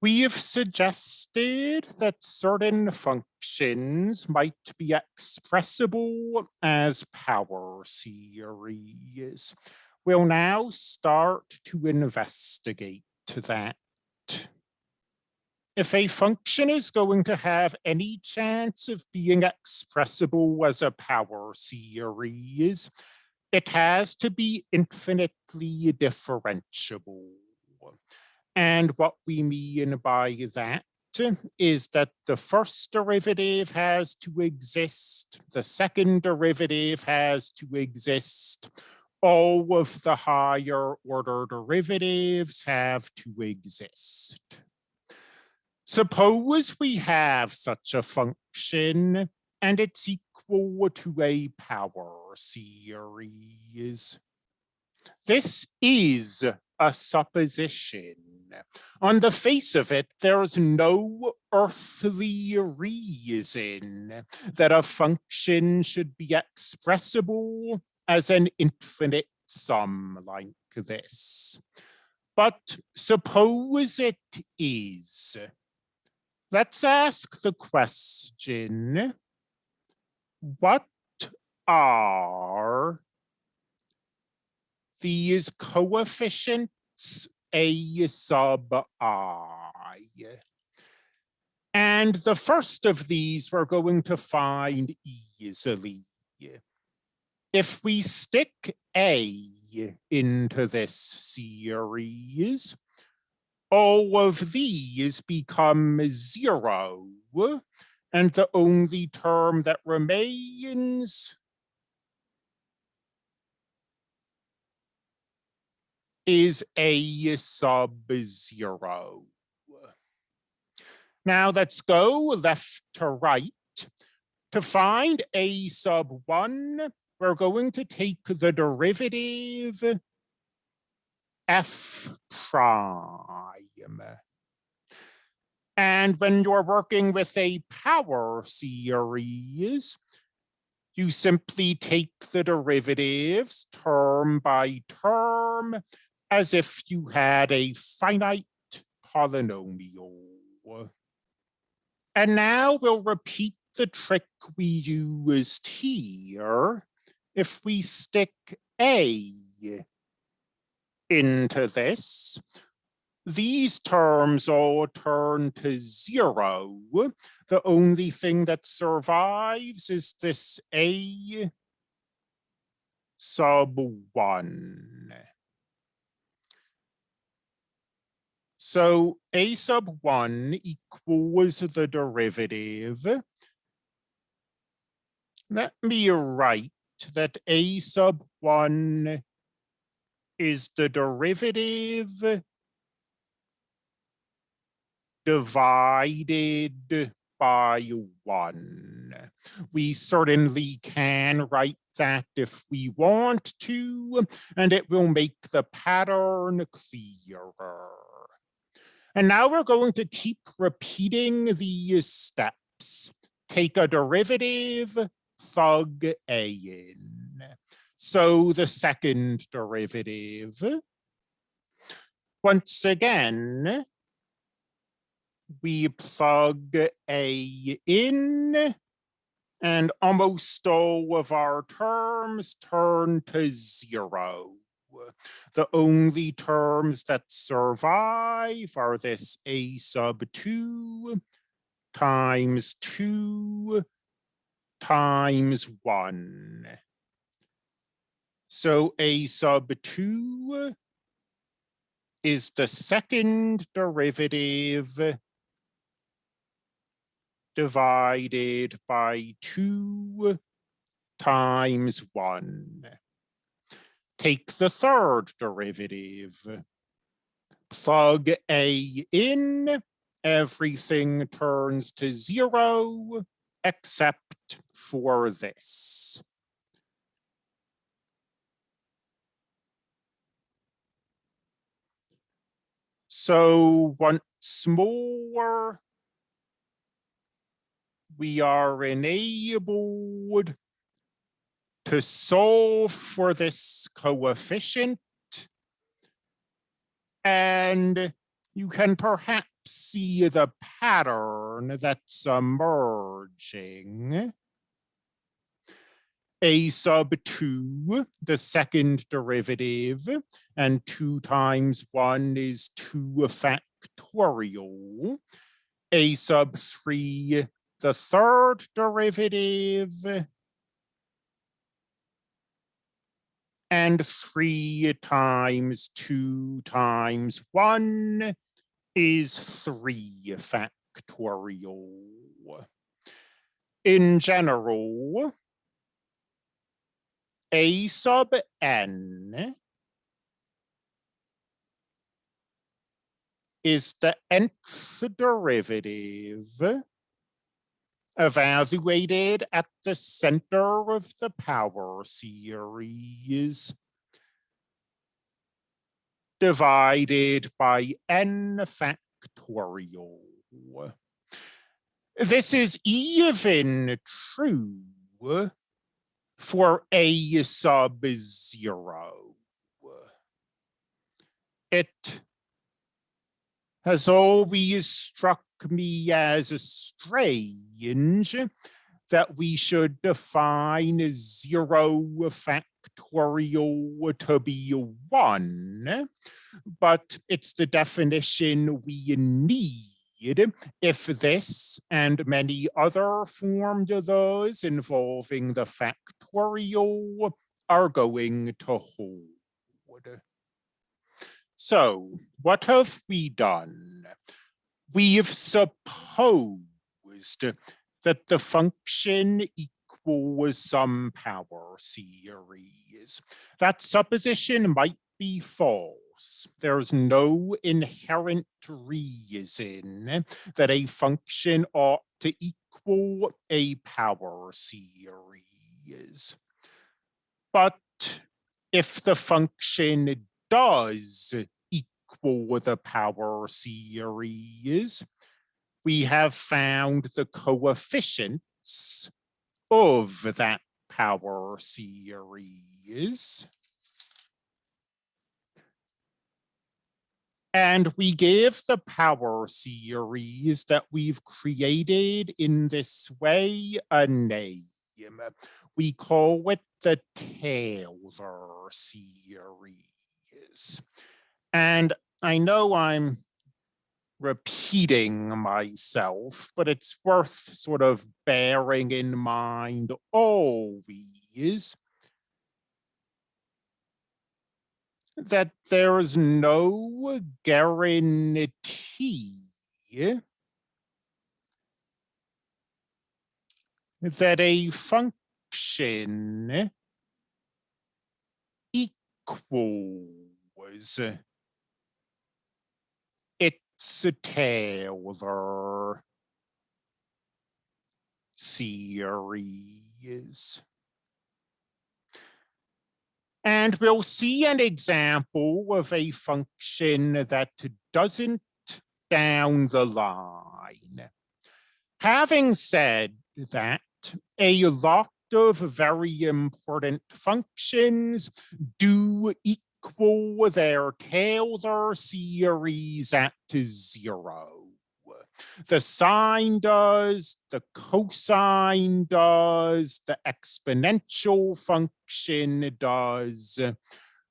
We have suggested that certain functions might be expressible as power series. We'll now start to investigate that. If a function is going to have any chance of being expressible as a power series, it has to be infinitely differentiable. And what we mean by that is that the first derivative has to exist, the second derivative has to exist, all of the higher order derivatives have to exist. Suppose we have such a function and it's equal to a power series. This is a supposition on the face of it, there's no earthly reason that a function should be expressible as an infinite sum like this. But suppose it is. Let's ask the question, what are these coefficients a sub i. And the first of these we're going to find easily. If we stick a into this series, all of these become zero, and the only term that remains is a sub zero. Now let's go left to right. To find a sub one, we're going to take the derivative f prime. And when you're working with a power series, you simply take the derivatives term by term as if you had a finite polynomial. And now we'll repeat the trick we used here. If we stick A into this, these terms all turn to zero. The only thing that survives is this A sub one. So a sub 1 equals the derivative. Let me write that a sub 1 is the derivative divided by 1. We certainly can write that if we want to, and it will make the pattern clearer. And now we're going to keep repeating these steps. Take a derivative, thug a in. So the second derivative. Once again, we plug a in and almost all of our terms turn to zero. The only terms that survive are this a sub 2 times 2 times 1. So a sub 2 is the second derivative divided by 2 times 1 take the third derivative. Plug A in, everything turns to zero except for this. So once more, we are enabled to solve for this coefficient. And you can perhaps see the pattern that's emerging. A sub two, the second derivative, and two times one is two factorial. A sub three, the third derivative, and three times two times one is three factorial. In general, a sub n is the nth derivative evaluated at the center of the power series divided by n factorial. This is even true for a sub zero. It has always struck me as strange that we should define zero factorial to be one, but it's the definition we need if this and many other formulas involving the factorial are going to hold. So what have we done? We've supposed that the function equals some power series. That supposition might be false. There's no inherent reason that a function ought to equal a power series. But if the function does equal the power series, we have found the coefficients of that power series. And we give the power series that we've created in this way a name. We call it the Taylor series. And I know I'm repeating myself, but it's worth sort of bearing in mind always that there's no guarantee that a function equals Taylor series. And we'll see an example of a function that doesn't down the line. Having said that, a lot of very important functions do equal their Taylor series at zero. The sine does, the cosine does, the exponential function does.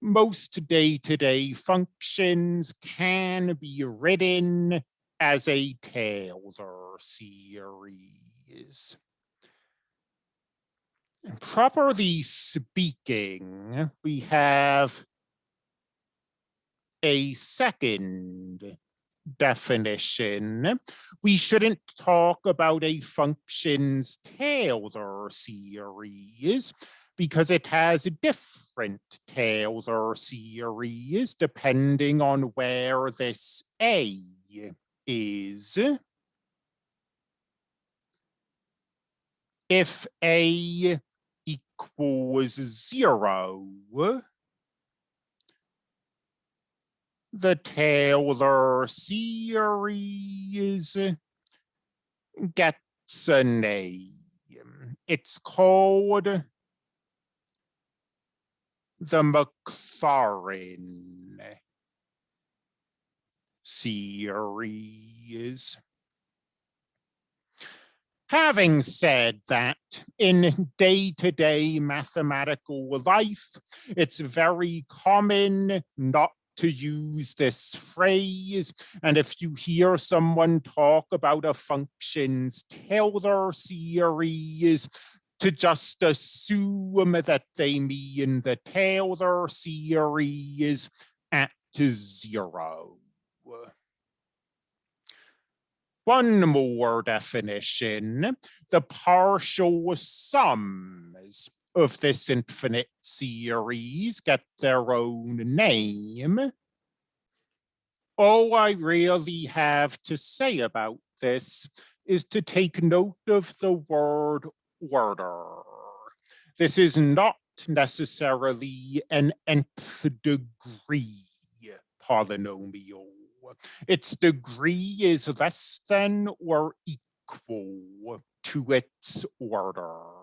Most day-to-day -day functions can be written as a Taylor series. Properly speaking, we have a second definition. We shouldn't talk about a function's Taylor series because it has a different Taylor series depending on where this A is. If A equals zero, the Taylor series gets a name. It's called the Maclaurin series. Having said that, in day-to-day -day mathematical life, it's very common not to use this phrase. And if you hear someone talk about a function's Taylor series, to just assume that they mean the Taylor series at zero. One more definition, the partial sums of this infinite series get their own name. All I really have to say about this is to take note of the word order. This is not necessarily an nth degree polynomial. Its degree is less than or equal to its order.